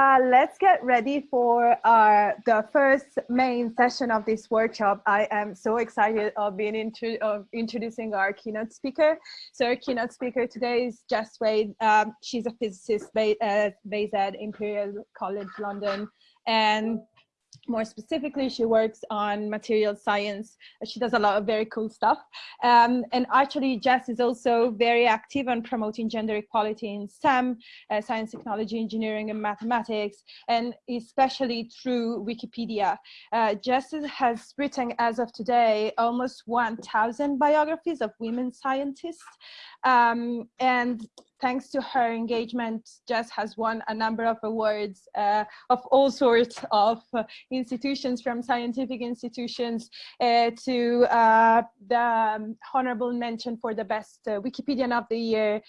Uh, let's get ready for our, the first main session of this workshop. I am so excited of being intro of introducing our keynote speaker. So our keynote speaker today is Jess Wade. Um, she's a physicist uh, based at Imperial College London. And more specifically, she works on material science. She does a lot of very cool stuff. Um, and actually, Jess is also very active on promoting gender equality in STEM, uh, science, technology, engineering, and mathematics, and especially through Wikipedia. Uh, Jess has written, as of today, almost 1,000 biographies of women scientists. Um, and thanks to her engagement, Jess has won a number of awards uh, of all sorts of uh, institutions, from scientific institutions uh, to uh, the um, honorable mention for the best uh, Wikipedian of the year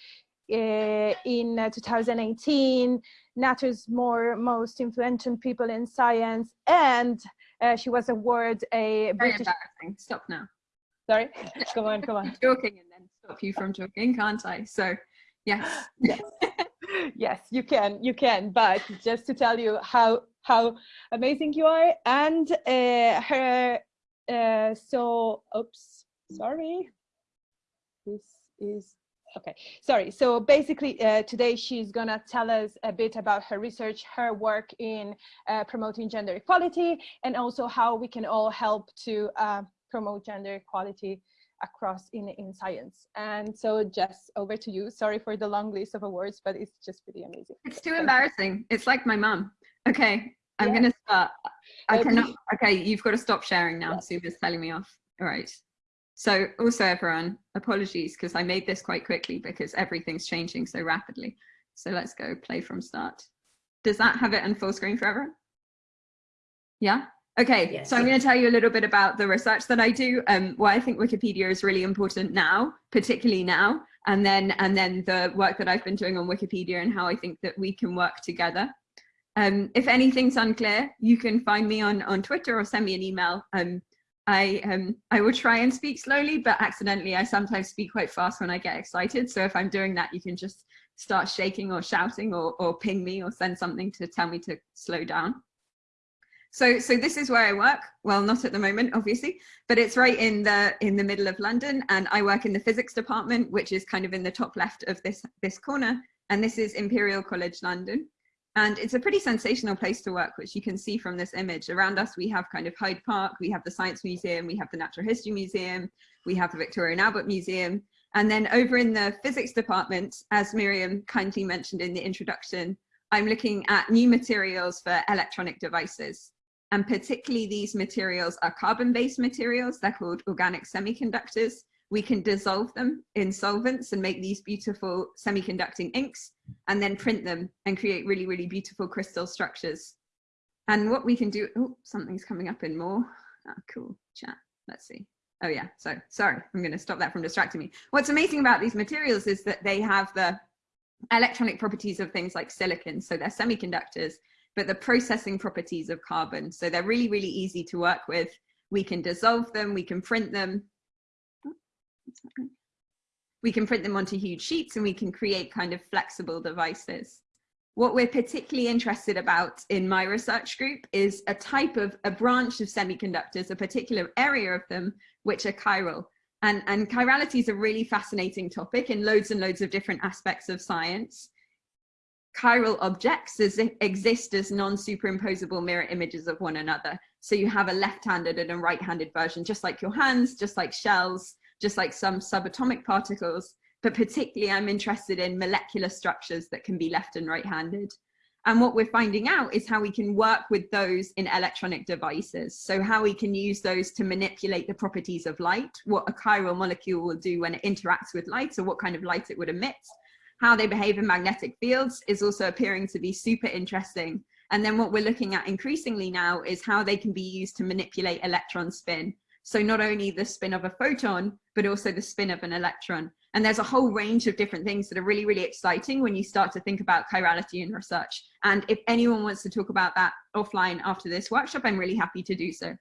uh, in 2018, Nature's more most influential people in science, and she was awarded a Very British. Embarrassing. Stop now. Sorry. come on, come on. Joking and then stop you from talking, can't I? So Yes. yes. yes, you can, you can. But just to tell you how how amazing you are, and uh, her. Uh, so, oops, sorry. This is okay sorry so basically uh, today she's gonna tell us a bit about her research her work in uh, promoting gender equality and also how we can all help to uh, promote gender equality across in, in science. And so Jess, over to you. Sorry for the long list of awards, but it's just pretty amazing. It's too embarrassing. It's like my mum. Okay, I'm yeah. gonna start. I uh, cannot, okay, you've got to stop sharing now. Yeah. Suba's telling me off. All right. So also everyone, apologies because I made this quite quickly because everything's changing so rapidly. So let's go play from start. Does that have it in full screen for everyone? Yeah? Okay, yes, so I'm going to tell you a little bit about the research that I do, um, why I think Wikipedia is really important now, particularly now, and then and then the work that I've been doing on Wikipedia and how I think that we can work together. Um, if anything's unclear, you can find me on, on Twitter or send me an email. Um, I, um, I will try and speak slowly, but accidentally I sometimes speak quite fast when I get excited. So if I'm doing that, you can just start shaking or shouting or, or ping me or send something to tell me to slow down. So, so this is where I work. Well, not at the moment, obviously, but it's right in the in the middle of London, and I work in the physics department, which is kind of in the top left of this this corner. And this is Imperial College London, and it's a pretty sensational place to work, which you can see from this image. Around us, we have kind of Hyde Park, we have the Science Museum, we have the Natural History Museum, we have the Victoria and Albert Museum, and then over in the physics department, as Miriam kindly mentioned in the introduction, I'm looking at new materials for electronic devices. And particularly these materials are carbon-based materials. They're called organic semiconductors. We can dissolve them in solvents and make these beautiful semiconducting inks and then print them and create really, really beautiful crystal structures. And what we can do, oh, something's coming up in more. Oh, cool, chat, let's see. Oh yeah, so sorry, I'm gonna stop that from distracting me. What's amazing about these materials is that they have the electronic properties of things like silicon. So they're semiconductors but the processing properties of carbon. So they're really, really easy to work with. We can dissolve them, we can print them. We can print them onto huge sheets and we can create kind of flexible devices. What we're particularly interested about in my research group is a type of, a branch of semiconductors, a particular area of them, which are chiral. And, and chirality is a really fascinating topic in loads and loads of different aspects of science chiral objects as exist as non-superimposable mirror images of one another. So you have a left-handed and a right-handed version, just like your hands, just like shells, just like some subatomic particles, but particularly I'm interested in molecular structures that can be left and right-handed. And what we're finding out is how we can work with those in electronic devices. So how we can use those to manipulate the properties of light, what a chiral molecule will do when it interacts with light, or what kind of light it would emit, how they behave in magnetic fields is also appearing to be super interesting. And then what we're looking at increasingly now is how they can be used to manipulate electron spin. So not only the spin of a photon, but also the spin of an electron. And there's a whole range of different things that are really, really exciting when you start to think about chirality in research. And if anyone wants to talk about that offline after this workshop, I'm really happy to do so.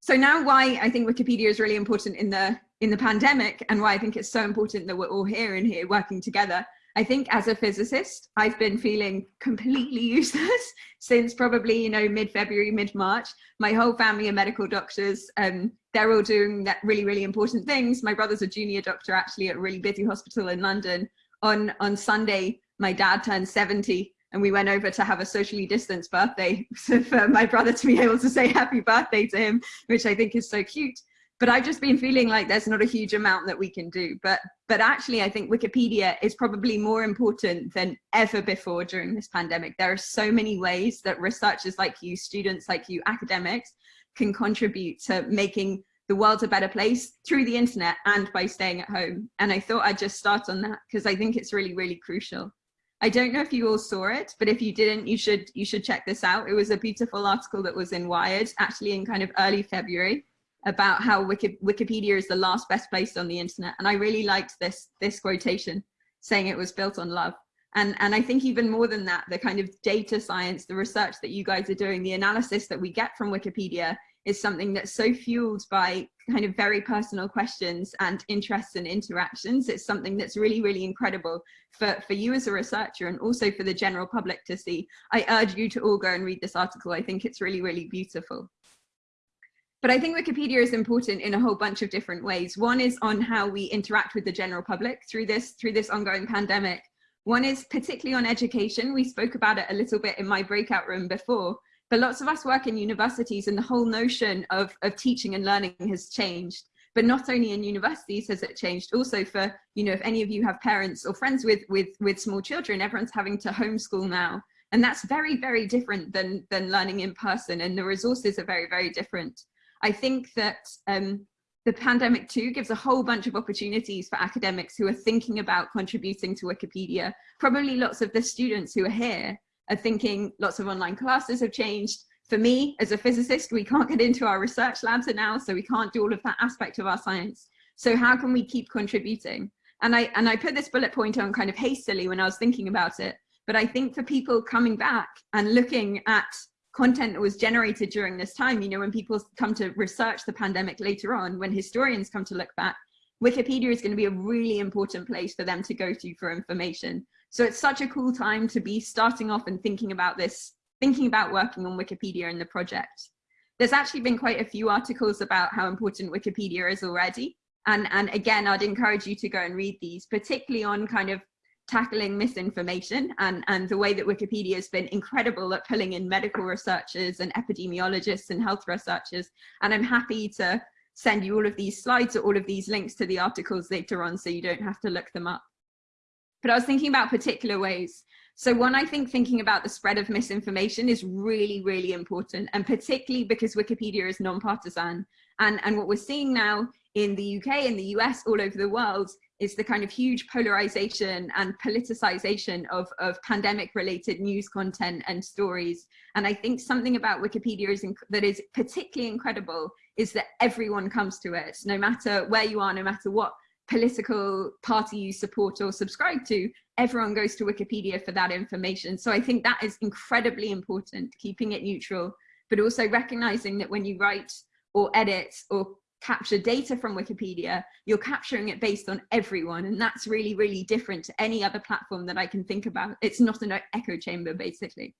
So now why I think Wikipedia is really important in the in the pandemic and why I think it's so important that we're all here and here working together. I think as a physicist, I've been feeling completely useless since probably, you know, mid-February, mid-March. My whole family are medical doctors. Um, they're all doing that really, really important things. My brother's a junior doctor actually at a really busy hospital in London. On, on Sunday, my dad turned 70 and we went over to have a socially distanced birthday for my brother to be able to say happy birthday to him, which I think is so cute but I've just been feeling like there's not a huge amount that we can do. But, but actually, I think Wikipedia is probably more important than ever before during this pandemic. There are so many ways that researchers like you, students like you, academics, can contribute to making the world a better place through the internet and by staying at home. And I thought I'd just start on that because I think it's really, really crucial. I don't know if you all saw it, but if you didn't, you should you should check this out. It was a beautiful article that was in Wired, actually in kind of early February about how Wiki, Wikipedia is the last best place on the internet. And I really liked this, this quotation saying it was built on love. And, and I think even more than that, the kind of data science, the research that you guys are doing, the analysis that we get from Wikipedia is something that's so fueled by kind of very personal questions and interests and interactions. It's something that's really, really incredible for, for you as a researcher and also for the general public to see. I urge you to all go and read this article. I think it's really, really beautiful. But I think Wikipedia is important in a whole bunch of different ways. One is on how we interact with the general public through this, through this ongoing pandemic. One is particularly on education. We spoke about it a little bit in my breakout room before, but lots of us work in universities and the whole notion of, of teaching and learning has changed. But not only in universities has it changed, also for, you know, if any of you have parents or friends with, with, with small children, everyone's having to homeschool now. And that's very, very different than, than learning in person and the resources are very, very different. I think that um, the pandemic too gives a whole bunch of opportunities for academics who are thinking about contributing to Wikipedia. Probably lots of the students who are here are thinking lots of online classes have changed. For me, as a physicist, we can't get into our research labs now, so we can't do all of that aspect of our science. So how can we keep contributing? And I, and I put this bullet point on kind of hastily when I was thinking about it, but I think for people coming back and looking at content that was generated during this time, you know, when people come to research the pandemic later on, when historians come to look back, Wikipedia is going to be a really important place for them to go to for information. So it's such a cool time to be starting off and thinking about this, thinking about working on Wikipedia in the project. There's actually been quite a few articles about how important Wikipedia is already. And, and again, I'd encourage you to go and read these, particularly on kind of tackling misinformation and, and the way that Wikipedia has been incredible at pulling in medical researchers and epidemiologists and health researchers. And I'm happy to send you all of these slides or all of these links to the articles later on so you don't have to look them up. But I was thinking about particular ways. So one, I think thinking about the spread of misinformation is really, really important. And particularly because Wikipedia is non-partisan. And, and what we're seeing now in the UK, in the US, all over the world, is the kind of huge polarization and politicization of, of pandemic related news content and stories. And I think something about Wikipedia is that is particularly incredible is that everyone comes to it, no matter where you are, no matter what political party you support or subscribe to, everyone goes to Wikipedia for that information. So I think that is incredibly important, keeping it neutral, but also recognizing that when you write or edit or capture data from Wikipedia, you're capturing it based on everyone. And that's really, really different to any other platform that I can think about. It's not an echo chamber, basically.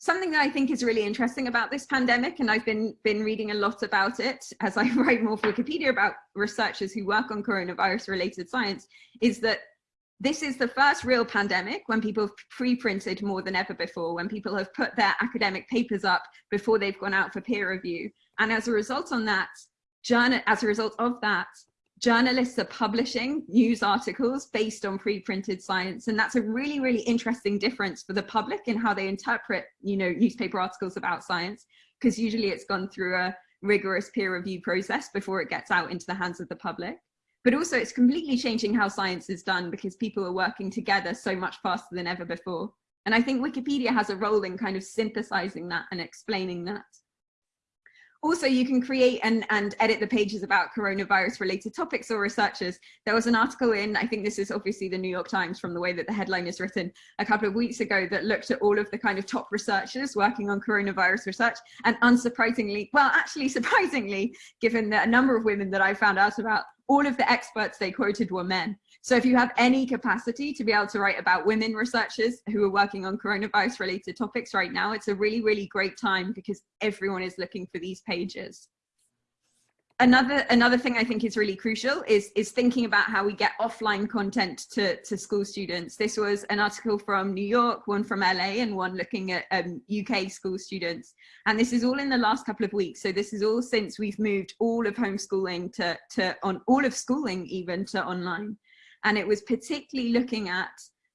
Something that I think is really interesting about this pandemic, and I've been, been reading a lot about it as I write more for Wikipedia about researchers who work on coronavirus related science, is that this is the first real pandemic when people have pre-printed more than ever before, when people have put their academic papers up before they've gone out for peer review. And as a result on that, journal, as a result of that, journalists are publishing news articles based on pre-printed science. And that's a really, really interesting difference for the public in how they interpret, you know, newspaper articles about science, because usually it's gone through a rigorous peer review process before it gets out into the hands of the public but also it's completely changing how science is done because people are working together so much faster than ever before. And I think Wikipedia has a role in kind of synthesizing that and explaining that. Also, you can create and, and edit the pages about coronavirus related topics or researchers. There was an article in, I think this is obviously the New York Times from the way that the headline is written, a couple of weeks ago that looked at all of the kind of top researchers working on coronavirus research. And unsurprisingly, well, actually surprisingly, given the number of women that I found out about, all of the experts they quoted were men. So if you have any capacity to be able to write about women researchers who are working on coronavirus related topics right now, it's a really, really great time because everyone is looking for these pages another another thing I think is really crucial is is thinking about how we get offline content to to school students. This was an article from New York, one from LA, and one looking at um, UK school students. And this is all in the last couple of weeks. So this is all since we've moved all of homeschooling to to on all of schooling even to online. And it was particularly looking at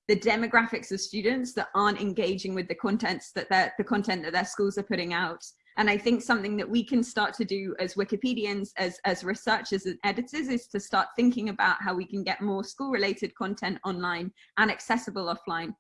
the demographics of students that aren't engaging with the contents that the content that their schools are putting out and I think something that we can start to do as Wikipedians, as, as researchers and editors is to start thinking about how we can get more school related content online and accessible offline.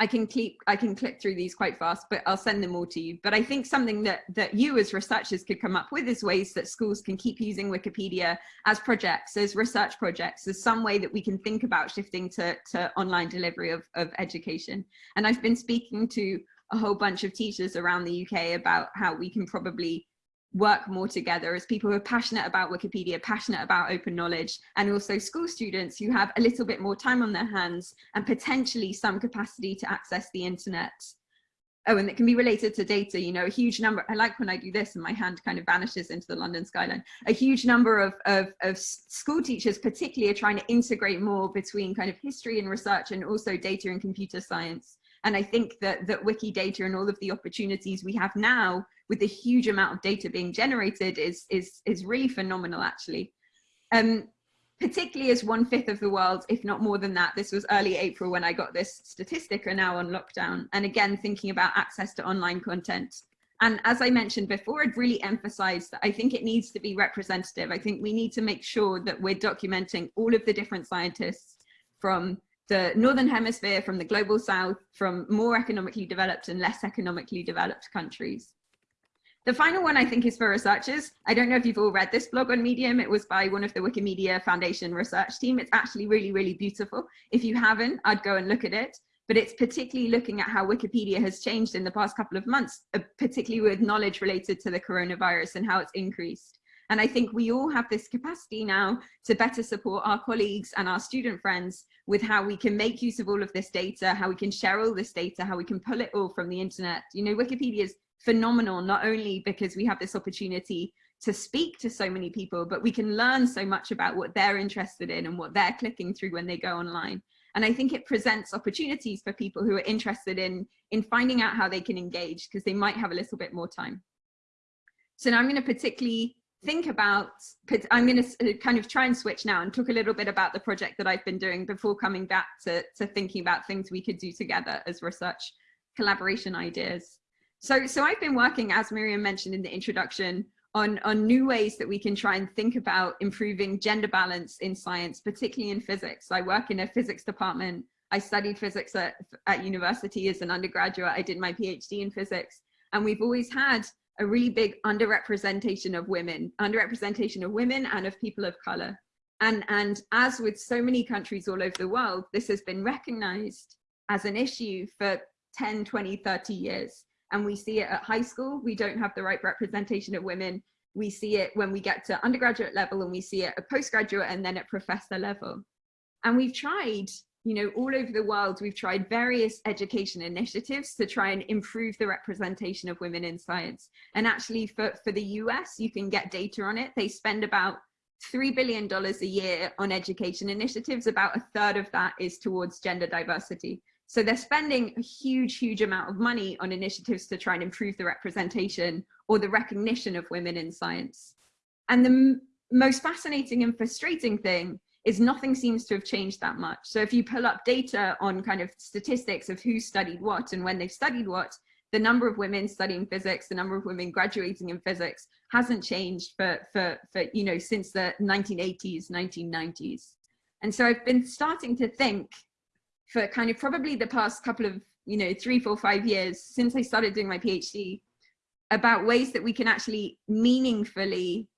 I can click I can click through these quite fast, but I'll send them all to you. But I think something that that you as researchers could come up with is ways that schools can keep using Wikipedia as projects, as research projects, as some way that we can think about shifting to, to online delivery of, of education. And I've been speaking to a whole bunch of teachers around the UK about how we can probably work more together as people who are passionate about Wikipedia, passionate about open knowledge, and also school students who have a little bit more time on their hands and potentially some capacity to access the internet. Oh, and it can be related to data, you know, a huge number, I like when I do this and my hand kind of vanishes into the London skyline. A huge number of, of, of school teachers particularly are trying to integrate more between kind of history and research and also data and computer science. And I think that, that Wikidata and all of the opportunities we have now with the huge amount of data being generated is, is, is really phenomenal, actually. Um, particularly as one fifth of the world, if not more than that, this was early April when I got this statistic, are now on lockdown. And again, thinking about access to online content. And as I mentioned before, I'd really emphasize that I think it needs to be representative. I think we need to make sure that we're documenting all of the different scientists from the Northern Hemisphere, from the global South, from more economically developed and less economically developed countries. The final one I think is for researchers. I don't know if you've all read this blog on Medium. It was by one of the Wikimedia Foundation research team. It's actually really, really beautiful. If you haven't, I'd go and look at it. But it's particularly looking at how Wikipedia has changed in the past couple of months, uh, particularly with knowledge related to the coronavirus and how it's increased. And I think we all have this capacity now to better support our colleagues and our student friends with how we can make use of all of this data, how we can share all this data, how we can pull it all from the internet. You know, Wikipedia is phenomenal, not only because we have this opportunity to speak to so many people, but we can learn so much about what they're interested in and what they're clicking through when they go online. And I think it presents opportunities for people who are interested in, in finding out how they can engage because they might have a little bit more time. So now I'm going to particularly think about, I'm going to uh, kind of try and switch now and talk a little bit about the project that I've been doing before coming back to, to thinking about things we could do together as research collaboration ideas. So, so I've been working, as Miriam mentioned in the introduction, on, on new ways that we can try and think about improving gender balance in science, particularly in physics. I work in a physics department. I studied physics at, at university as an undergraduate. I did my PhD in physics. And we've always had a really big underrepresentation of women, underrepresentation of women and of people of color. And, and as with so many countries all over the world, this has been recognized as an issue for 10, 20, 30 years. And we see it at high school, we don't have the right representation of women. We see it when we get to undergraduate level and we see it at postgraduate and then at professor level. And we've tried you know, all over the world, we've tried various education initiatives to try and improve the representation of women in science. And actually for, for the US, you can get data on it. They spend about $3 billion a year on education initiatives. About a third of that is towards gender diversity. So they're spending a huge, huge amount of money on initiatives to try and improve the representation or the recognition of women in science. And the most fascinating and frustrating thing is nothing seems to have changed that much. So if you pull up data on kind of statistics of who studied what and when they've studied what, the number of women studying physics, the number of women graduating in physics hasn't changed for, for, for you know, since the 1980s, 1990s. And so I've been starting to think for kind of probably the past couple of, you know, three, four, five years since I started doing my PhD about ways that we can actually meaningfully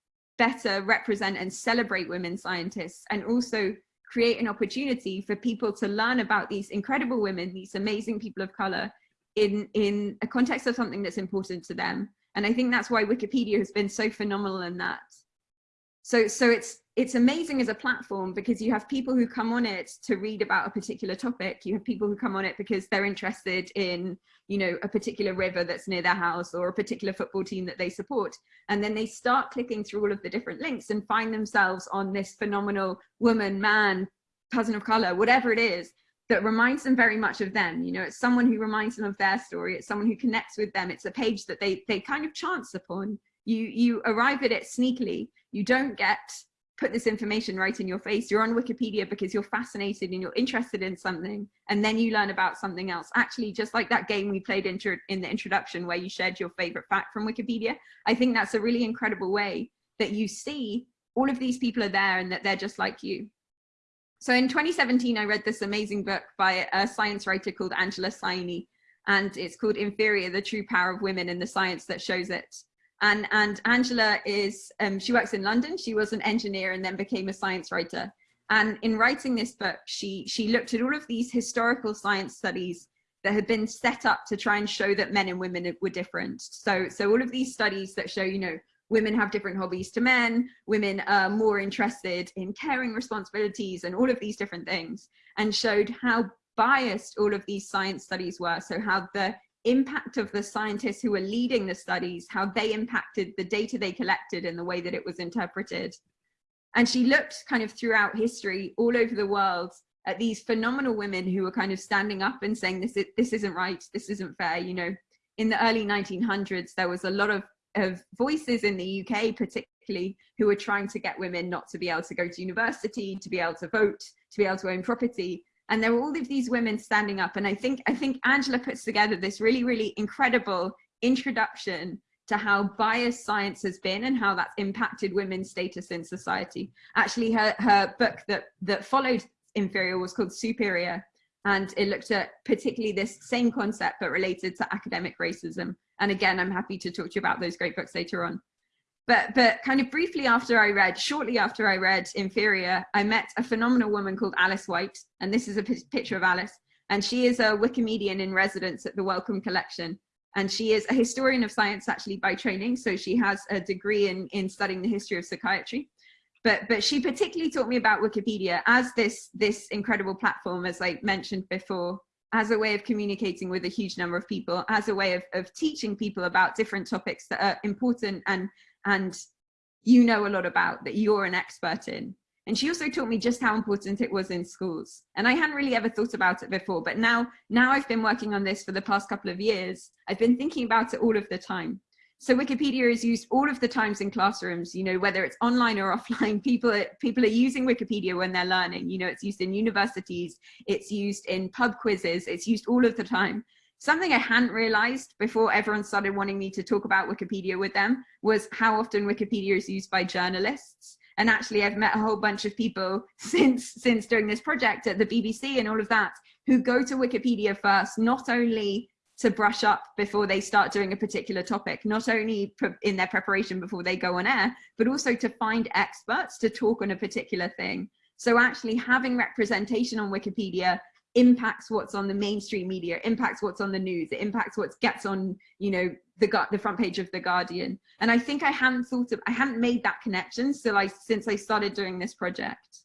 better represent and celebrate women scientists and also create an opportunity for people to learn about these incredible women, these amazing people of color in, in a context of something that's important to them. And I think that's why Wikipedia has been so phenomenal in that. So, so it's, it's amazing as a platform because you have people who come on it to read about a particular topic. You have people who come on it because they're interested in, you know, a particular river that's near their house or a particular football team that they support. And then they start clicking through all of the different links and find themselves on this phenomenal woman, man, person of color, whatever it is, that reminds them very much of them. You know, it's someone who reminds them of their story. It's someone who connects with them. It's a page that they, they kind of chance upon. You, you arrive at it sneakily. You don't get put this information right in your face. You're on Wikipedia because you're fascinated and you're interested in something, and then you learn about something else. Actually, just like that game we played intro in the introduction where you shared your favorite fact from Wikipedia, I think that's a really incredible way that you see all of these people are there and that they're just like you. So in 2017, I read this amazing book by a science writer called Angela Saini, and it's called Inferior, The True Power of Women and the Science That Shows It. And, and Angela is, um, she works in London. She was an engineer and then became a science writer. And in writing this book, she, she looked at all of these historical science studies that had been set up to try and show that men and women were different. So, so all of these studies that show, you know, women have different hobbies to men, women are more interested in caring responsibilities and all of these different things, and showed how biased all of these science studies were. So how the impact of the scientists who were leading the studies, how they impacted the data they collected and the way that it was interpreted. And she looked kind of throughout history all over the world at these phenomenal women who were kind of standing up and saying, this, is, this isn't right, this isn't fair. You know, in the early 1900s, there was a lot of, of voices in the UK, particularly, who were trying to get women not to be able to go to university, to be able to vote, to be able to own property and there were all of these women standing up. And i think i think angela puts together this really really incredible introduction to how biased science has been and how that's impacted women's status in society. Actually her her book that that followed inferior was called superior and it looked at particularly this same concept but related to academic racism. And again i'm happy to talk to you about those great books later on but but kind of briefly after I read, shortly after I read Inferior, I met a phenomenal woman called Alice White, and this is a picture of Alice, and she is a Wikimedian in residence at the Wellcome Collection. And she is a historian of science actually by training, so she has a degree in, in studying the history of psychiatry. But, but she particularly taught me about Wikipedia as this, this incredible platform, as I mentioned before, as a way of communicating with a huge number of people, as a way of, of teaching people about different topics that are important and and you know a lot about that you're an expert in. And she also taught me just how important it was in schools. And I hadn't really ever thought about it before, but now, now I've been working on this for the past couple of years. I've been thinking about it all of the time. So Wikipedia is used all of the times in classrooms, you know, whether it's online or offline, people are, people are using Wikipedia when they're learning. You know, it's used in universities, it's used in pub quizzes, it's used all of the time. Something I hadn't realized before everyone started wanting me to talk about Wikipedia with them was how often Wikipedia is used by journalists. And actually, I've met a whole bunch of people since, since doing this project at the BBC and all of that, who go to Wikipedia first, not only to brush up before they start doing a particular topic, not only in their preparation before they go on air, but also to find experts to talk on a particular thing. So actually having representation on Wikipedia impacts what's on the mainstream media, impacts what's on the news, it impacts what gets on, you know, the the front page of the Guardian. And I think I hadn't thought of, I hadn't made that connection so I, since I started doing this project.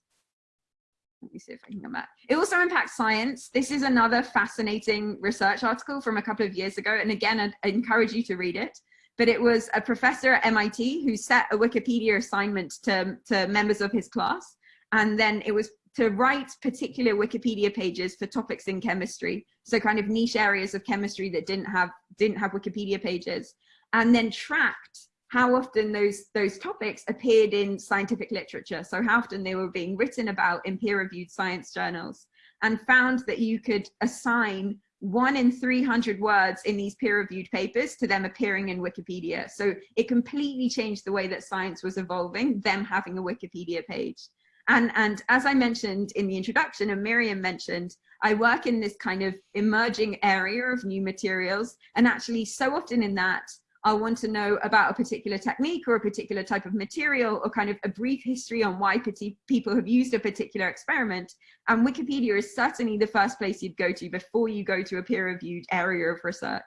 Let me see if I can come back. It also impacts science. This is another fascinating research article from a couple of years ago. And again, I'd, I'd encourage you to read it. But it was a professor at MIT who set a Wikipedia assignment to, to members of his class. And then it was to write particular Wikipedia pages for topics in chemistry. So kind of niche areas of chemistry that didn't have, didn't have Wikipedia pages and then tracked how often those, those topics appeared in scientific literature. So how often they were being written about in peer reviewed science journals and found that you could assign one in 300 words in these peer reviewed papers to them appearing in Wikipedia. So it completely changed the way that science was evolving, them having a Wikipedia page. And, and as I mentioned in the introduction and Miriam mentioned, I work in this kind of emerging area of new materials. And actually so often in that, I'll want to know about a particular technique or a particular type of material or kind of a brief history on why people have used a particular experiment. And Wikipedia is certainly the first place you'd go to before you go to a peer reviewed area of research.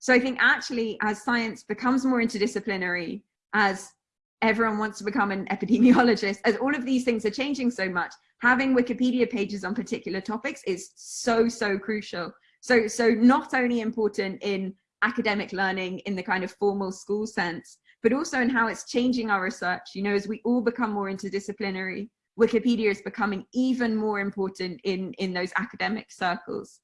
So I think actually as science becomes more interdisciplinary, as everyone wants to become an epidemiologist. As all of these things are changing so much having wikipedia pages on particular topics is so so crucial. So so not only important in academic learning in the kind of formal school sense but also in how it's changing our research. You know as we all become more interdisciplinary wikipedia is becoming even more important in in those academic circles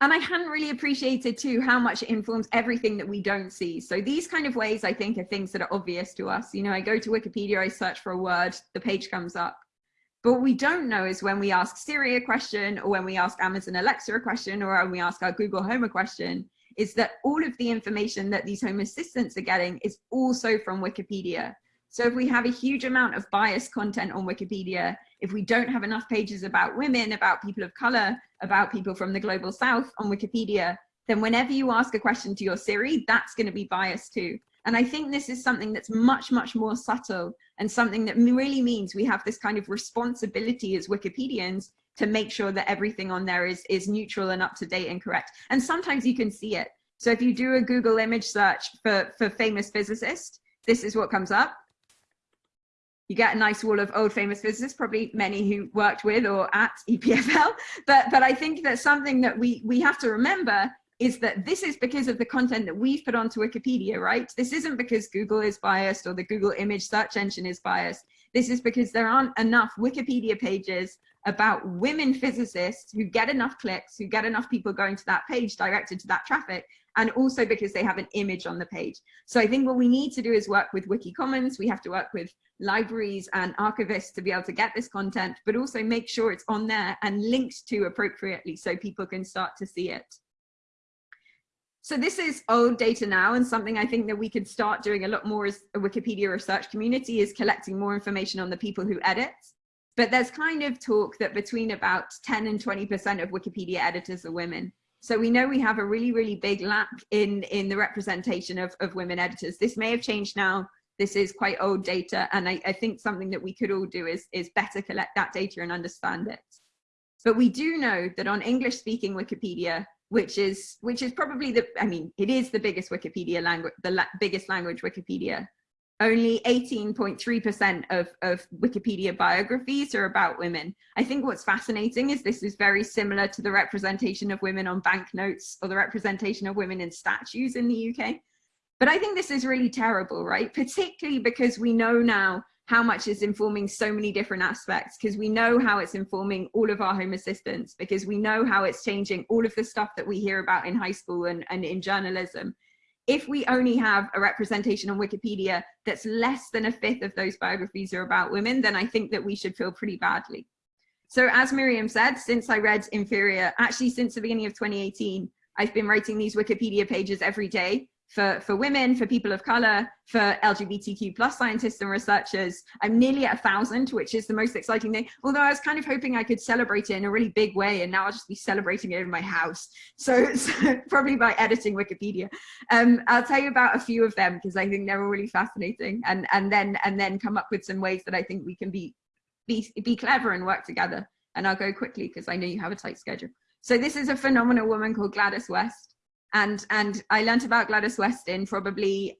and I hadn't really appreciated too how much it informs everything that we don't see. So these kind of ways I think are things that are obvious to us. You know, I go to Wikipedia, I search for a word, the page comes up. But what we don't know is when we ask Siri a question or when we ask Amazon Alexa a question or when we ask our Google Home a question, is that all of the information that these home assistants are getting is also from Wikipedia. So if we have a huge amount of biased content on Wikipedia, if we don't have enough pages about women, about people of color, about people from the global south on Wikipedia, then whenever you ask a question to your Siri, that's going to be biased too. And I think this is something that's much, much more subtle and something that really means we have this kind of responsibility as Wikipedians to make sure that everything on there is, is neutral and up to date and correct. And sometimes you can see it. So if you do a Google image search for, for famous physicist, this is what comes up you get a nice wall of old famous physicists, probably many who worked with or at EPFL. But, but I think that something that we, we have to remember is that this is because of the content that we've put onto Wikipedia, right? This isn't because Google is biased or the Google image search engine is biased. This is because there aren't enough Wikipedia pages about women physicists who get enough clicks, who get enough people going to that page directed to that traffic, and also because they have an image on the page. So I think what we need to do is work with Wiki Commons. We have to work with libraries and archivists to be able to get this content, but also make sure it's on there and linked to appropriately so people can start to see it. So this is old data now and something I think that we could start doing a lot more as a Wikipedia research community is collecting more information on the people who edit. But there's kind of talk that between about 10 and 20% of Wikipedia editors are women. So we know we have a really, really big lack in, in the representation of, of women editors. This may have changed now. This is quite old data. And I, I think something that we could all do is, is better collect that data and understand it. But we do know that on English speaking Wikipedia, which is which is probably the i mean it is the biggest wikipedia language the la biggest language wikipedia only 18.3% of, of Wikipedia biographies are about women. I think what's fascinating is this is very similar to the representation of women on banknotes or the representation of women in statues in the UK. But I think this is really terrible, right? Particularly because we know now how much is informing so many different aspects because we know how it's informing all of our home assistants because we know how it's changing all of the stuff that we hear about in high school and, and in journalism if we only have a representation on Wikipedia that's less than a fifth of those biographies are about women, then I think that we should feel pretty badly. So as Miriam said, since I read Inferior, actually since the beginning of 2018, I've been writing these Wikipedia pages every day for, for women, for people of color, for LGBTQ plus scientists and researchers. I'm nearly at a thousand, which is the most exciting thing. Although I was kind of hoping I could celebrate it in a really big way and now I'll just be celebrating it in my house. So, so probably by editing Wikipedia. Um, I'll tell you about a few of them because I think they're all really fascinating and, and then and then come up with some ways that I think we can be, be, be clever and work together. And I'll go quickly because I know you have a tight schedule. So this is a phenomenal woman called Gladys West and and I learned about Gladys West in probably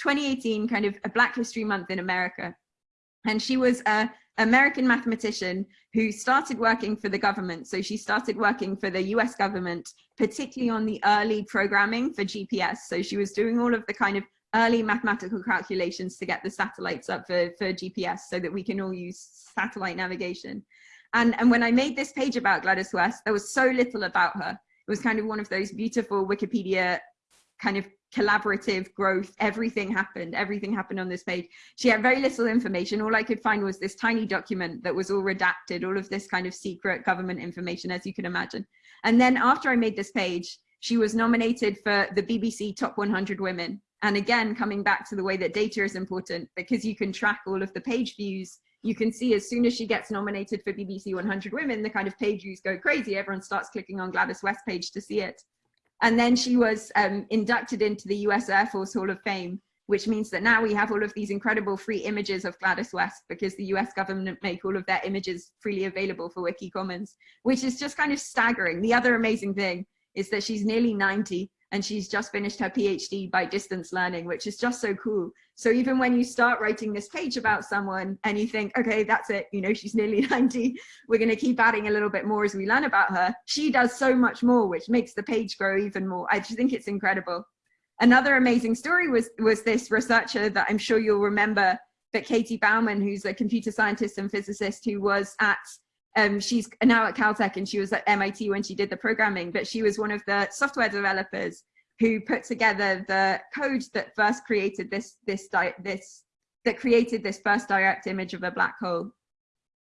2018, kind of a Black History Month in America. And she was a American mathematician who started working for the government. So she started working for the US government, particularly on the early programming for GPS. So she was doing all of the kind of early mathematical calculations to get the satellites up for, for GPS so that we can all use satellite navigation. And, and when I made this page about Gladys West, there was so little about her. It was kind of one of those beautiful Wikipedia kind of collaborative growth. Everything happened. Everything happened on this page. She had very little information. All i could find was this tiny document that was all redacted all of this kind of secret government information as you can imagine. And then after i made this page she was nominated for the bbc top 100 women. And again coming back to the way that data is important because you can track all of the page views you can see as soon as she gets nominated for BBC 100 Women, the kind of page views go crazy. Everyone starts clicking on Gladys West page to see it. And then she was um, inducted into the US Air Force Hall of Fame, which means that now we have all of these incredible free images of Gladys West because the US government make all of their images freely available for Wiki Commons, which is just kind of staggering. The other amazing thing is that she's nearly 90 and she's just finished her PhD by distance learning, which is just so cool. So even when you start writing this page about someone and you think, okay, that's it, you know, she's nearly 90, we're going to keep adding a little bit more as we learn about her. She does so much more, which makes the page grow even more. I just think it's incredible. Another amazing story was, was this researcher that I'm sure you'll remember, but Katie Bouman, who's a computer scientist and physicist who was at um, she's now at Caltech and she was at MIT when she did the programming, but she was one of the software developers who put together the code that first created this, this, this, that created this first direct image of a black hole.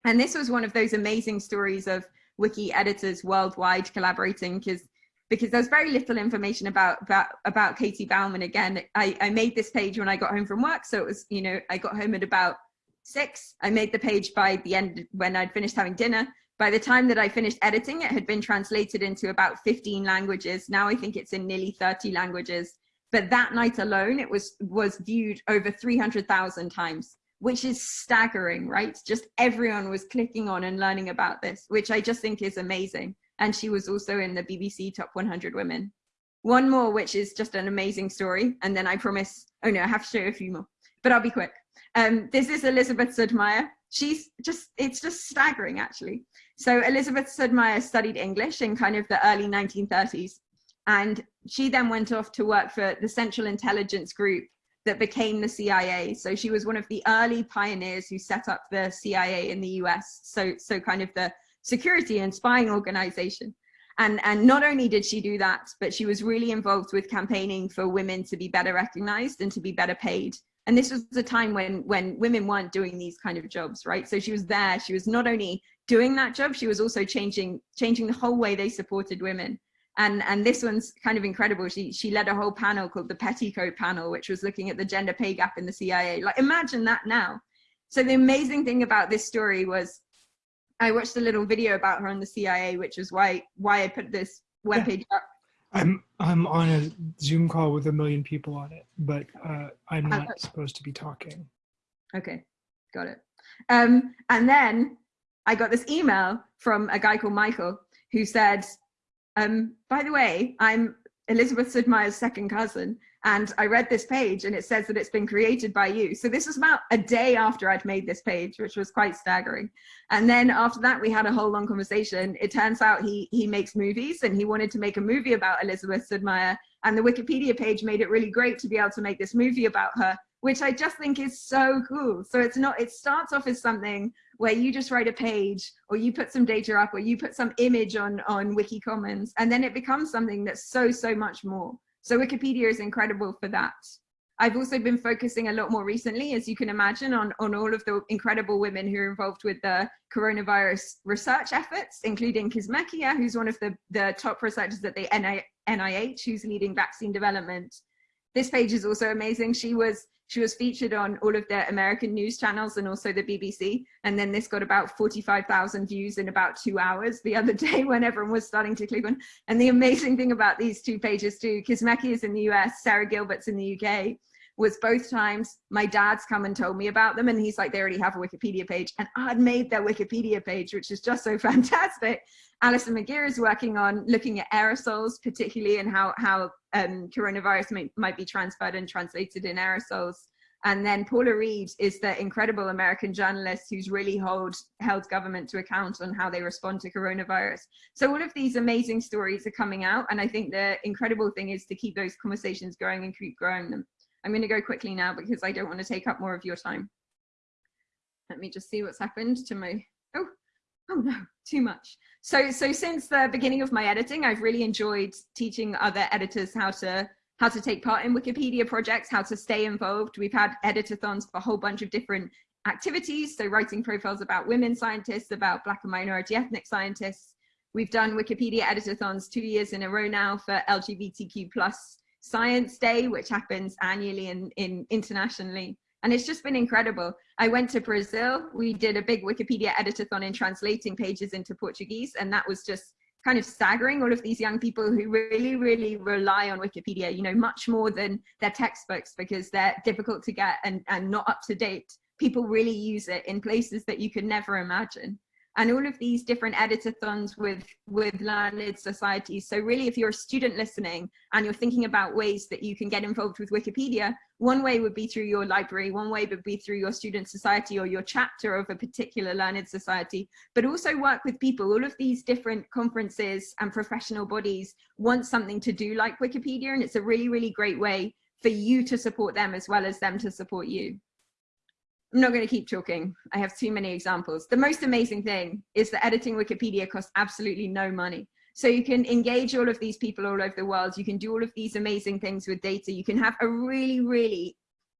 And this was one of those amazing stories of wiki editors worldwide collaborating because because there's very little information about about about Katie Bouman. Again, I, I made this page when I got home from work, so it was you know I got home at about six. I made the page by the end when I'd finished having dinner. By the time that I finished editing, it had been translated into about 15 languages. Now I think it's in nearly 30 languages. But that night alone, it was, was viewed over 300,000 times, which is staggering, right? Just everyone was clicking on and learning about this, which I just think is amazing. And she was also in the BBC Top 100 Women. One more, which is just an amazing story. And then I promise, oh no, I have to show a few more, but I'll be quick. Um, this is Elizabeth Sudmeier. She's just, it's just staggering actually. So Elizabeth Sudmeier studied English in kind of the early 1930s. And she then went off to work for the Central Intelligence Group that became the CIA. So she was one of the early pioneers who set up the CIA in the US. So, so kind of the security and spying organization. And, and not only did she do that, but she was really involved with campaigning for women to be better recognized and to be better paid and this was a time when when women weren't doing these kind of jobs right? So she was there. She was not only doing that job she was also changing changing the whole way they supported women. And and this one's kind of incredible. She she led a whole panel called the petticoat panel which was looking at the gender pay gap in the cia like imagine that now. So the amazing thing about this story was i watched a little video about her on the cia which is why why i put this webpage yeah. up I'm I'm on a Zoom call with a million people on it, but uh, I'm not okay. supposed to be talking. Okay, got it. Um, and then I got this email from a guy called Michael who said, um, by the way, I'm Elizabeth Sudmeier's second cousin, and I read this page and it says that it's been created by you. So this was about a day after I'd made this page, which was quite staggering. And then after that, we had a whole long conversation. It turns out he, he makes movies and he wanted to make a movie about Elizabeth Sudmeier. And the Wikipedia page made it really great to be able to make this movie about her, which I just think is so cool. So it's not, it starts off as something where you just write a page or you put some data up or you put some image on, on Wiki Commons, and then it becomes something that's so, so much more. So Wikipedia is incredible for that. I've also been focusing a lot more recently, as you can imagine, on, on all of the incredible women who are involved with the coronavirus research efforts, including Kizzmekia, who's one of the, the top researchers at the NIH, who's leading vaccine development. This page is also amazing. She was she was featured on all of the American news channels and also the BBC. And then this got about 45,000 views in about two hours the other day when everyone was starting to click on. And the amazing thing about these two pages too, Kizzmekia is in the US, Sarah Gilbert's in the UK, was both times my dad's come and told me about them and he's like they already have a wikipedia page and i'd made their wikipedia page which is just so fantastic allison mcgeer is working on looking at aerosols particularly and how how um, coronavirus may, might be transferred and translated in aerosols and then Paula Reid is the incredible American journalist who's really hold, held government to account on how they respond to coronavirus. So all of these amazing stories are coming out. And I think the incredible thing is to keep those conversations going and keep growing them. I'm going to go quickly now because I don't want to take up more of your time. Let me just see what's happened to my, oh, oh no, too much. So, so since the beginning of my editing, I've really enjoyed teaching other editors how to how to take part in Wikipedia projects, how to stay involved. We've had editathons for a whole bunch of different activities. So writing profiles about women scientists, about black and minority ethnic scientists. We've done Wikipedia editathons two years in a row now for LGBTQ plus Science Day, which happens annually in, in internationally. And it's just been incredible. I went to Brazil. We did a big Wikipedia editathon in translating pages into Portuguese. And that was just kind of staggering all of these young people who really, really rely on Wikipedia, you know, much more than their textbooks because they're difficult to get and, and not up to date. People really use it in places that you could never imagine. And all of these different editathons with with learned societies so really if you're a student listening and you're thinking about ways that you can get involved with wikipedia one way would be through your library one way would be through your student society or your chapter of a particular learned society but also work with people. All of these different conferences and professional bodies want something to do like wikipedia and it's a really really great way for you to support them as well as them to support you I'm not going to keep talking. I have too many examples. The most amazing thing is that editing Wikipedia costs absolutely no money. So you can engage all of these people all over the world. You can do all of these amazing things with data. You can have a really, really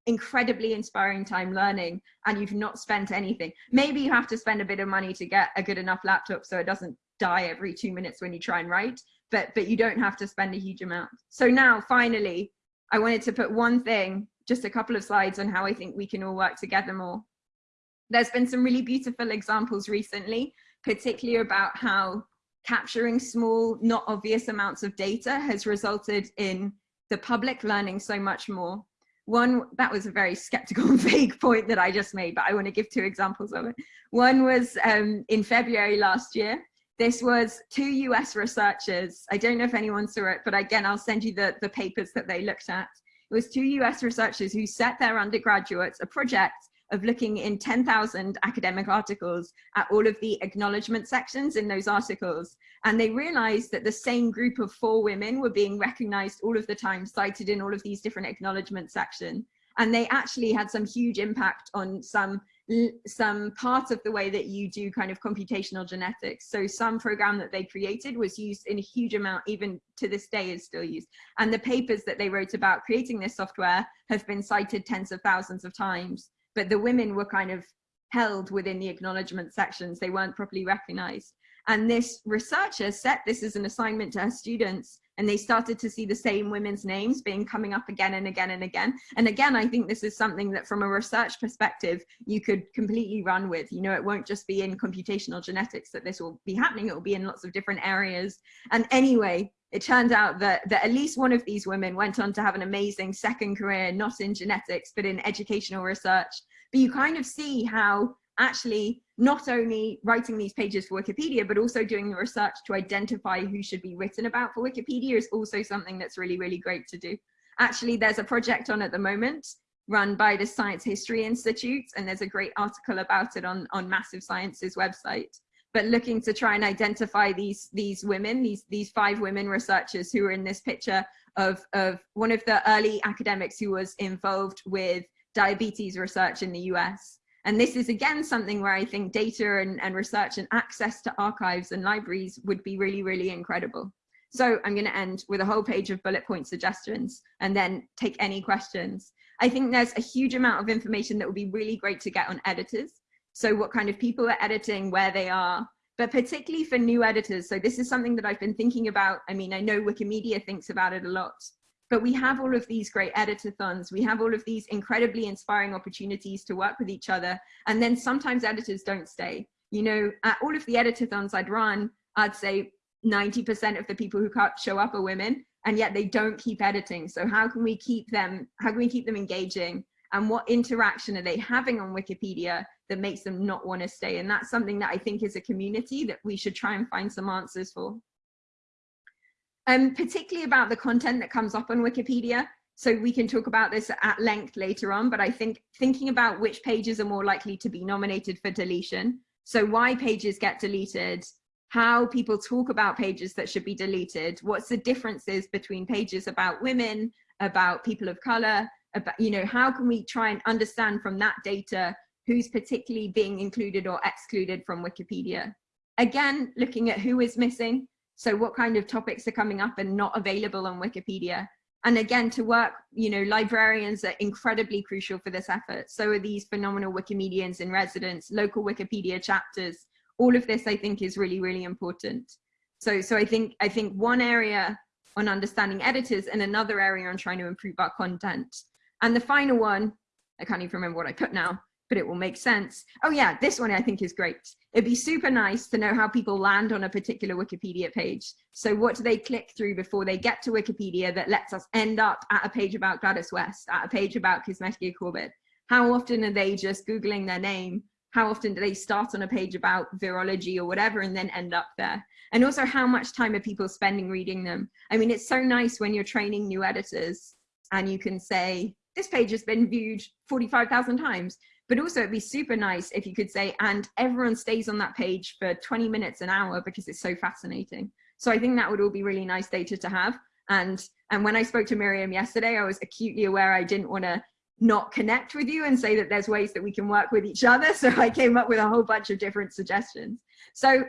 incredibly inspiring time learning and you've not spent anything. Maybe you have to spend a bit of money to get a good enough laptop so it doesn't die every two minutes when you try and write, but, but you don't have to spend a huge amount. So now finally, I wanted to put one thing just a couple of slides on how I think we can all work together more. There's been some really beautiful examples recently, particularly about how capturing small, not obvious amounts of data has resulted in the public learning so much more. One, that was a very skeptical vague point that I just made, but I want to give two examples of it. One was um, in February last year. This was two US researchers. I don't know if anyone saw it, but again, I'll send you the, the papers that they looked at. It was two US researchers who set their undergraduates a project of looking in 10,000 academic articles at all of the acknowledgement sections in those articles. And they realized that the same group of four women were being recognized all of the time, cited in all of these different acknowledgement sections. And they actually had some huge impact on some some part of the way that you do kind of computational genetics. So some program that they created was used in a huge amount, even to this day is still used. And the papers that they wrote about creating this software have been cited tens of thousands of times, but the women were kind of held within the acknowledgement sections. They weren't properly recognized. And this researcher set this as an assignment to her students and they started to see the same women's names being coming up again and again and again. And again, I think this is something that from a research perspective, you could completely run with, you know, it won't just be in computational genetics that this will be happening, it will be in lots of different areas. And anyway, it turned out that, that at least one of these women went on to have an amazing second career, not in genetics, but in educational research. But you kind of see how actually not only writing these pages for Wikipedia, but also doing the research to identify who should be written about for Wikipedia is also something that's really, really great to do. Actually, there's a project on at the moment run by the Science History Institute, and there's a great article about it on, on Massive Science's website. But looking to try and identify these, these women, these, these five women researchers who are in this picture of, of one of the early academics who was involved with diabetes research in the US and this is again something where I think data and, and research and access to archives and libraries would be really, really incredible. So I'm going to end with a whole page of bullet point suggestions and then take any questions. I think there's a huge amount of information that would be really great to get on editors. So what kind of people are editing, where they are, but particularly for new editors. So this is something that I've been thinking about. I mean, I know Wikimedia thinks about it a lot, but we have all of these great editathons. We have all of these incredibly inspiring opportunities to work with each other. And then sometimes editors don't stay. You know, at all of the editathons I'd run, I'd say 90% of the people who show up are women and yet they don't keep editing. So how can we keep them, how can we keep them engaging? And what interaction are they having on Wikipedia that makes them not want to stay? And that's something that I think is a community that we should try and find some answers for um, particularly about the content that comes up on Wikipedia. So we can talk about this at length later on, but I think thinking about which pages are more likely to be nominated for deletion. So why pages get deleted, how people talk about pages that should be deleted, what's the differences between pages about women, about people of color, about, you know, how can we try and understand from that data who's particularly being included or excluded from Wikipedia. Again, looking at who is missing, so what kind of topics are coming up and not available on Wikipedia? And again, to work, you know, librarians are incredibly crucial for this effort. So are these phenomenal Wikimedians in residence, local Wikipedia chapters. All of this, I think, is really, really important. So, so I think, I think one area on understanding editors and another area on trying to improve our content. And the final one, I can't even remember what I put now, but it will make sense. Oh yeah, this one I think is great. It'd be super nice to know how people land on a particular Wikipedia page. So what do they click through before they get to Wikipedia that lets us end up at a page about Gladys West, at a page about Kizzmekia Corbett? How often are they just Googling their name? how often do they start on a page about virology or whatever and then end up there? And also how much time are people spending reading them? I mean, it's so nice when you're training new editors and you can say, this page has been viewed 45,000 times. But also it'd be super nice if you could say, and everyone stays on that page for 20 minutes, an hour, because it's so fascinating. So I think that would all be really nice data to have. And, and when I spoke to Miriam yesterday, I was acutely aware I didn't want to not connect with you and say that there's ways that we can work with each other. So I came up with a whole bunch of different suggestions. So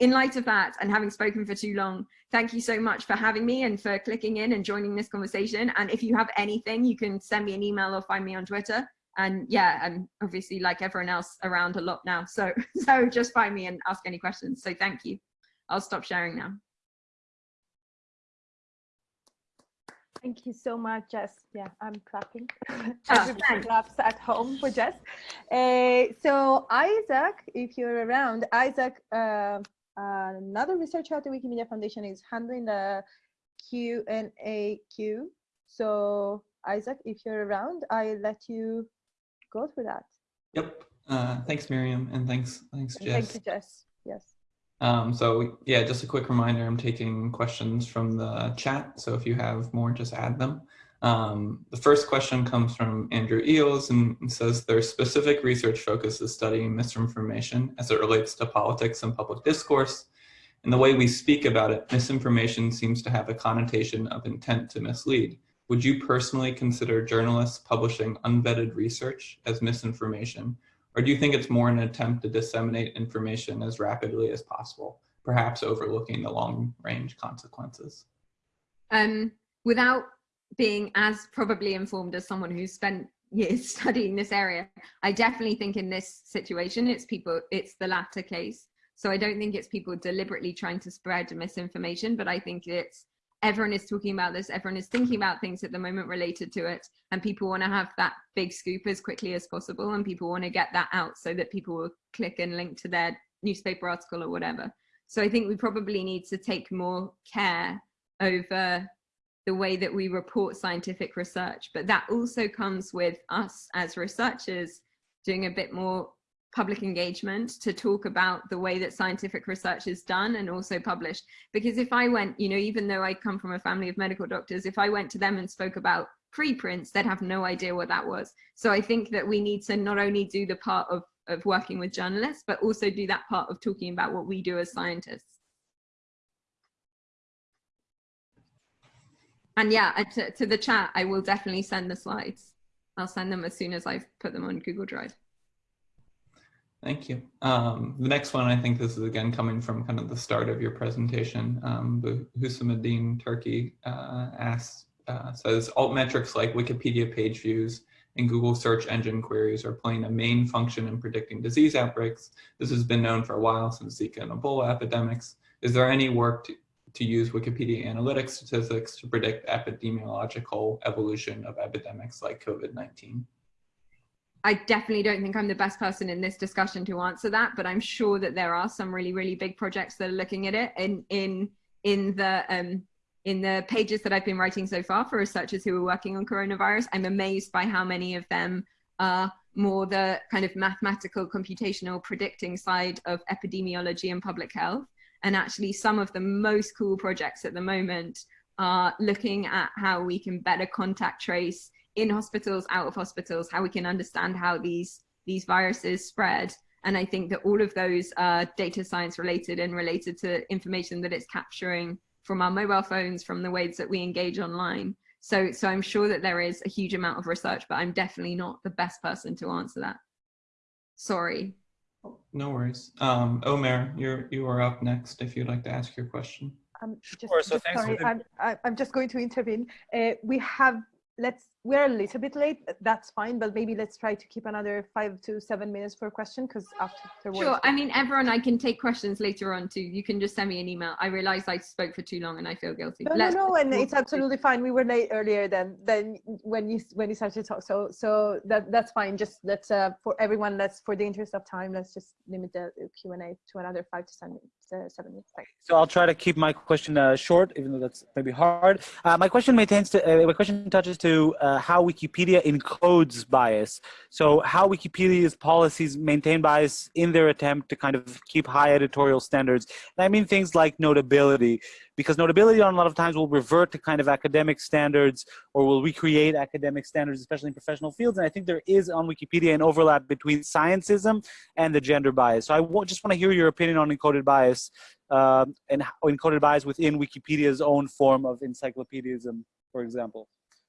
in light of that and having spoken for too long, thank you so much for having me and for clicking in and joining this conversation. And if you have anything, you can send me an email or find me on Twitter. And yeah, I'm obviously like everyone else around a lot now. So, so just find me and ask any questions. So thank you. I'll stop sharing now. Thank you so much, Jess. Yeah, I'm clapping. Oh, Everybody claps at home for Jess. Uh, so Isaac, if you're around, Isaac, uh, another researcher at the Wikimedia Foundation is handling the Q and A queue. So Isaac, if you're around, I let you go through that. Yep. Uh, thanks, Miriam, and thanks, thanks, And Jess. Thank you, Jess. Yes. Um, so yeah, just a quick reminder, I'm taking questions from the chat. So if you have more, just add them. Um, the first question comes from Andrew Eels and says their specific research focus is studying misinformation as it relates to politics and public discourse. And the way we speak about it, misinformation seems to have a connotation of intent to mislead. Would you personally consider journalists publishing unvetted research as misinformation? Or do you think it's more an attempt to disseminate information as rapidly as possible, perhaps overlooking the long range consequences? Um, without being as probably informed as someone who's spent years studying this area, I definitely think in this situation, it's people, it's the latter case. So I don't think it's people deliberately trying to spread misinformation, but I think it's everyone is talking about this, everyone is thinking about things at the moment related to it, and people want to have that big scoop as quickly as possible, and people want to get that out so that people will click and link to their newspaper article or whatever. So I think we probably need to take more care over the way that we report scientific research, but that also comes with us as researchers doing a bit more public engagement to talk about the way that scientific research is done and also published. Because if I went, you know, even though I come from a family of medical doctors, if I went to them and spoke about preprints, they'd have no idea what that was. So I think that we need to not only do the part of, of working with journalists, but also do that part of talking about what we do as scientists. And yeah, uh, to, to the chat, I will definitely send the slides. I'll send them as soon as I've put them on Google Drive. Thank you. Um, the next one, I think this is again coming from kind of the start of your presentation. Um, but Husamuddin Turkey uh, asks, uh, says altmetrics like Wikipedia page views and Google search engine queries are playing a main function in predicting disease outbreaks. This has been known for a while since Zika and Ebola epidemics. Is there any work to, to use Wikipedia analytics statistics to predict epidemiological evolution of epidemics like COVID-19? I definitely don't think I'm the best person in this discussion to answer that, but I'm sure that there are some really, really big projects that are looking at it in in in the um, in the pages that I've been writing so far for researchers who are working on coronavirus. I'm amazed by how many of them are more the kind of mathematical, computational, predicting side of epidemiology and public health. And actually, some of the most cool projects at the moment are looking at how we can better contact trace in hospitals, out of hospitals, how we can understand how these, these viruses spread. And I think that all of those are data science related and related to information that it's capturing from our mobile phones, from the ways that we engage online. So, so I'm sure that there is a huge amount of research, but I'm definitely not the best person to answer that. Sorry. No worries. Um, Omer, you're, you are up next if you'd like to ask your question. I'm just, Sure, so just thanks for sorry, the- I'm, I- I'm just going to intervene. Uh, we have, let's, we're a little bit late, that's fine, but maybe let's try to keep another five to seven minutes for a question because afterwards. Sure. I mean, everyone, I can take questions later on too. You can just send me an email. I realize I spoke for too long and I feel guilty. No, Let's- no, no, and it's absolutely fine. We were late earlier than than when you when you started to talk. So so that that's fine. Just let's uh for everyone. Let's for the interest of time. Let's just limit the Q and A to another five to seven seven years. Thanks. So I'll try to keep my question uh, short, even though that's maybe hard. Uh, my question maintains to, uh, my question touches to uh, how Wikipedia encodes bias. So how Wikipedia's policies maintain bias in their attempt to kind of keep high editorial standards. And I mean things like notability, because notability on a lot of times will revert to kind of academic standards or will recreate academic standards, especially in professional fields. And I think there is on Wikipedia an overlap between scientism and the gender bias. So I just want to hear your opinion on encoded bias um, and encoded bias within Wikipedia's own form of encyclopedism, for example.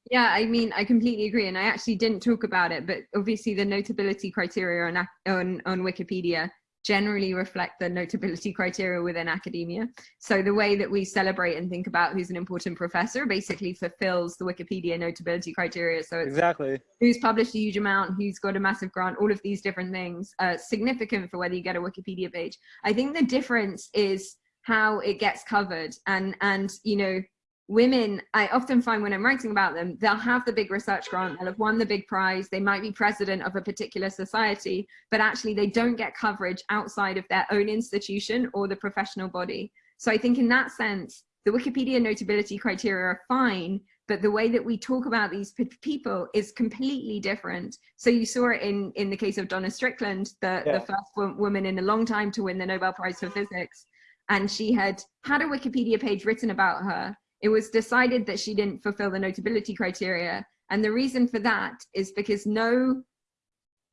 Yeah, I mean, I completely agree. And I actually didn't talk about it, but obviously the notability criteria on, on, on Wikipedia generally reflect the notability criteria within academia. So the way that we celebrate and think about who's an important professor basically fulfills the Wikipedia notability criteria. So exactly who's published a huge amount, who's got a massive grant, all of these different things are significant for whether you get a Wikipedia page. I think the difference is how it gets covered and, and you know, women, I often find when I'm writing about them, they'll have the big research grant, they'll have won the big prize, they might be president of a particular society, but actually they don't get coverage outside of their own institution or the professional body. So I think in that sense, the Wikipedia notability criteria are fine, but the way that we talk about these people is completely different. So you saw it in, in the case of Donna Strickland, the, yeah. the first woman in a long time to win the Nobel Prize for Physics. And she had had a Wikipedia page written about her it was decided that she didn't fulfill the notability criteria. And the reason for that is because no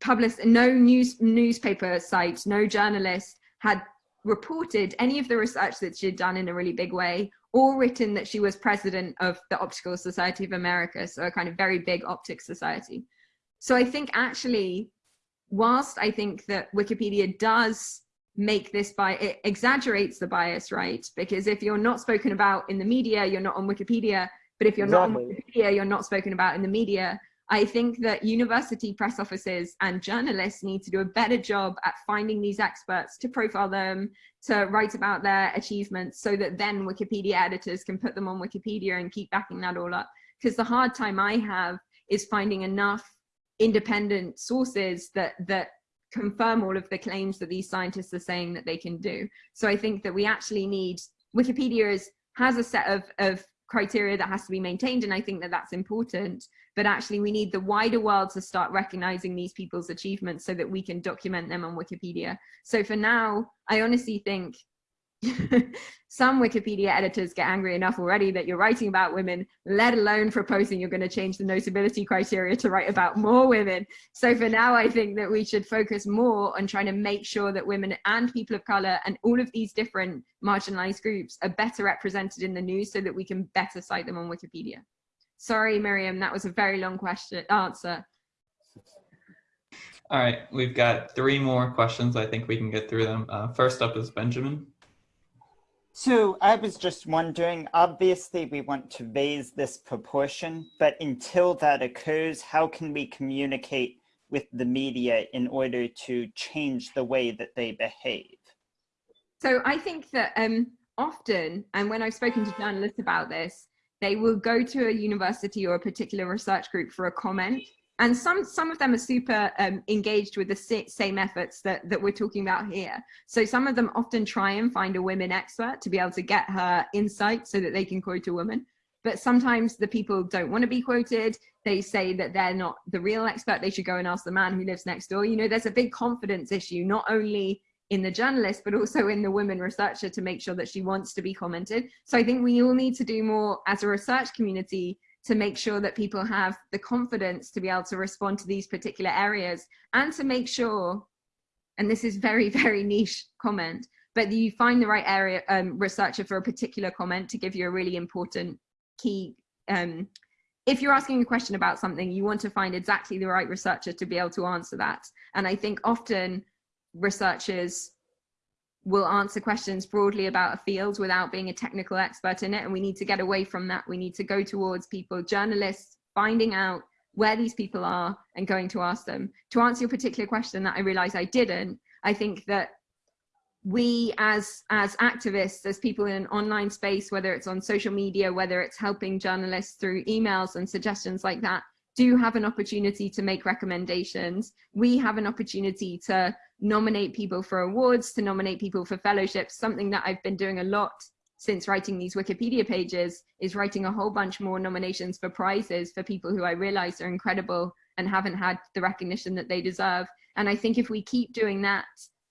public, no news newspaper site, no journalist had reported any of the research that she had done in a really big way or written that she was president of the Optical Society of America, so a kind of very big optics society. So I think actually, whilst I think that Wikipedia does make this by it exaggerates the bias right? Because if you're not spoken about in the media you're not on wikipedia. But if you're exactly. not on wikipedia you're not spoken about in the media. I think that university press offices and journalists need to do a better job at finding these experts to profile them to write about their achievements so that then wikipedia editors can put them on wikipedia and keep backing that all up. Because the hard time i have is finding enough independent sources that that confirm all of the claims that these scientists are saying that they can do. So I think that we actually need, Wikipedia is, has a set of, of criteria that has to be maintained and I think that that's important, but actually we need the wider world to start recognizing these people's achievements so that we can document them on Wikipedia. So for now, I honestly think some Wikipedia editors get angry enough already that you're writing about women, let alone proposing you're going to change the notability criteria to write about more women. So for now, I think that we should focus more on trying to make sure that women and people of color and all of these different marginalized groups are better represented in the news so that we can better cite them on Wikipedia. Sorry, Miriam, that was a very long question answer. All right, we've got three more questions. I think we can get through them. Uh, first up is Benjamin. So I was just wondering, obviously we want to raise this proportion, but until that occurs, how can we communicate with the media in order to change the way that they behave? So I think that um, often, and when I've spoken to journalists about this, they will go to a university or a particular research group for a comment and some some of them are super um, engaged with the same efforts that that we're talking about here. So some of them often try and find a women expert to be able to get her insight so that they can quote a woman. But sometimes the people don't want to be quoted. They say that they're not the real expert. They should go and ask the man who lives next door. You know there's a big confidence issue not only in the journalist but also in the women researcher to make sure that she wants to be commented. So i think we all need to do more as a research community to make sure that people have the confidence to be able to respond to these particular areas and to make sure, and this is very, very niche comment, but you find the right area um, researcher for a particular comment to give you a really important key. Um, if you're asking a question about something, you want to find exactly the right researcher to be able to answer that. And I think often researchers will answer questions broadly about a field without being a technical expert in it. And we need to get away from that. We need to go towards people, journalists, finding out where these people are and going to ask them. To answer your particular question that I realized I didn't, I think that we as as activists as people in an online space whether it's on social media whether it's helping journalists through emails and suggestions like that do have an opportunity to make recommendations we have an opportunity to nominate people for awards, to nominate people for fellowships, something that I've been doing a lot since writing these Wikipedia pages is writing a whole bunch more nominations for prizes for people who I realize are incredible and haven't had the recognition that they deserve. And I think if we keep doing that,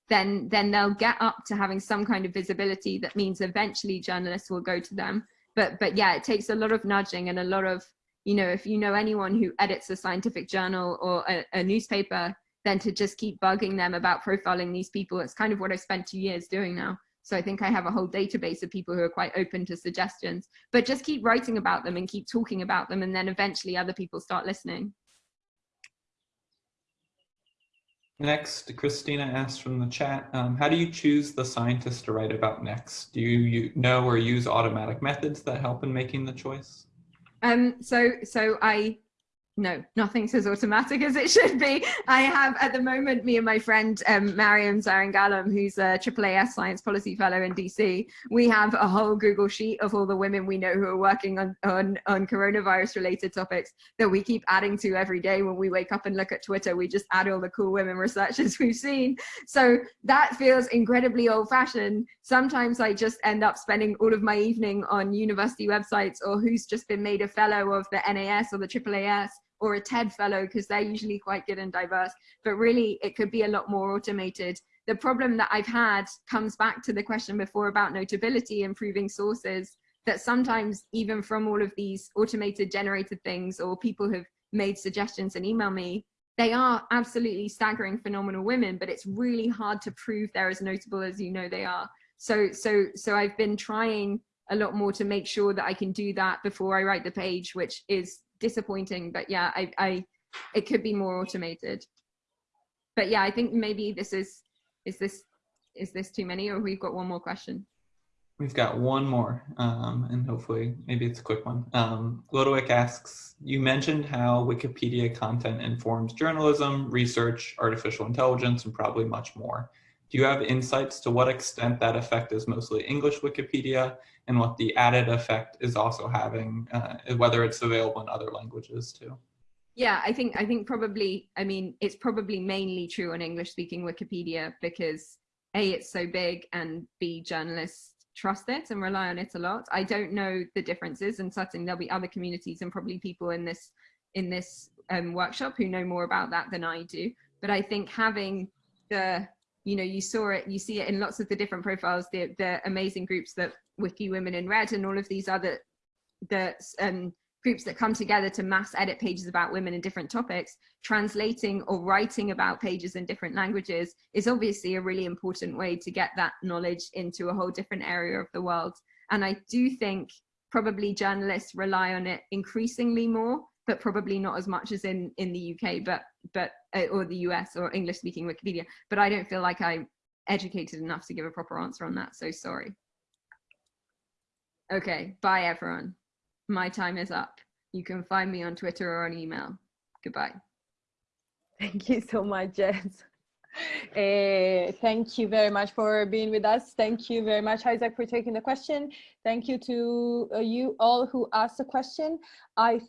then then they'll get up to having some kind of visibility that means eventually journalists will go to them. But but yeah, it takes a lot of nudging and a lot of, you know, if you know anyone who edits a scientific journal or a, a newspaper, then to just keep bugging them about profiling these people. It's kind of what I spent two years doing now. So I think I have a whole database of people who are quite open to suggestions, but just keep writing about them and keep talking about them. And then eventually other people start listening. Next, Christina asked from the chat, um, how do you choose the scientist to write about next? Do you, you know or use automatic methods that help in making the choice? Um, so, so I no, nothing's as automatic as it should be. I have at the moment, me and my friend um, Maryam Zaringhalam, who's a AAAS Science Policy Fellow in DC, we have a whole Google sheet of all the women we know who are working on, on, on coronavirus related topics that we keep adding to every day when we wake up and look at Twitter. We just add all the cool women researchers we've seen. So that feels incredibly old fashioned. Sometimes I just end up spending all of my evening on university websites or who's just been made a fellow of the NAS or the AAAS or a TED fellow because they're usually quite good and diverse, but really it could be a lot more automated. The problem that I've had comes back to the question before about notability, improving sources, that sometimes even from all of these automated generated things or people have made suggestions and email me, they are absolutely staggering phenomenal women, but it's really hard to prove they're as notable as you know they are. So, so, so I've been trying a lot more to make sure that I can do that before I write the page, which is disappointing, but yeah, I, I, it could be more automated. But yeah, I think maybe this is, is this, is this too many or we've got one more question? We've got one more, um, and hopefully maybe it's a quick one. Um, asks, you mentioned how Wikipedia content informs journalism, research, artificial intelligence, and probably much more. Do you have insights to what extent that effect is mostly English Wikipedia and what the added effect is also having, uh, whether it's available in other languages too. Yeah, I think I think probably I mean it's probably mainly true on English speaking Wikipedia because A it's so big and B journalists trust it and rely on it a lot. I don't know the differences and certainly there'll be other communities and probably people in this in this um, workshop who know more about that than I do. But I think having the you know you saw it you see it in lots of the different profiles the the amazing groups that wiki women in red and all of these other the um, groups that come together to mass edit pages about women in different topics translating or writing about pages in different languages is obviously a really important way to get that knowledge into a whole different area of the world. And i do think probably journalists rely on it increasingly more but probably not as much as in in the uk but but or the US or English speaking Wikipedia, but I don't feel like I'm educated enough to give a proper answer on that. So sorry. Okay, bye everyone. My time is up. You can find me on Twitter or on email. Goodbye. Thank you so much, Jess. Uh, thank you very much for being with us. Thank you very much, Isaac, for taking the question. Thank you to uh, you all who asked the question. I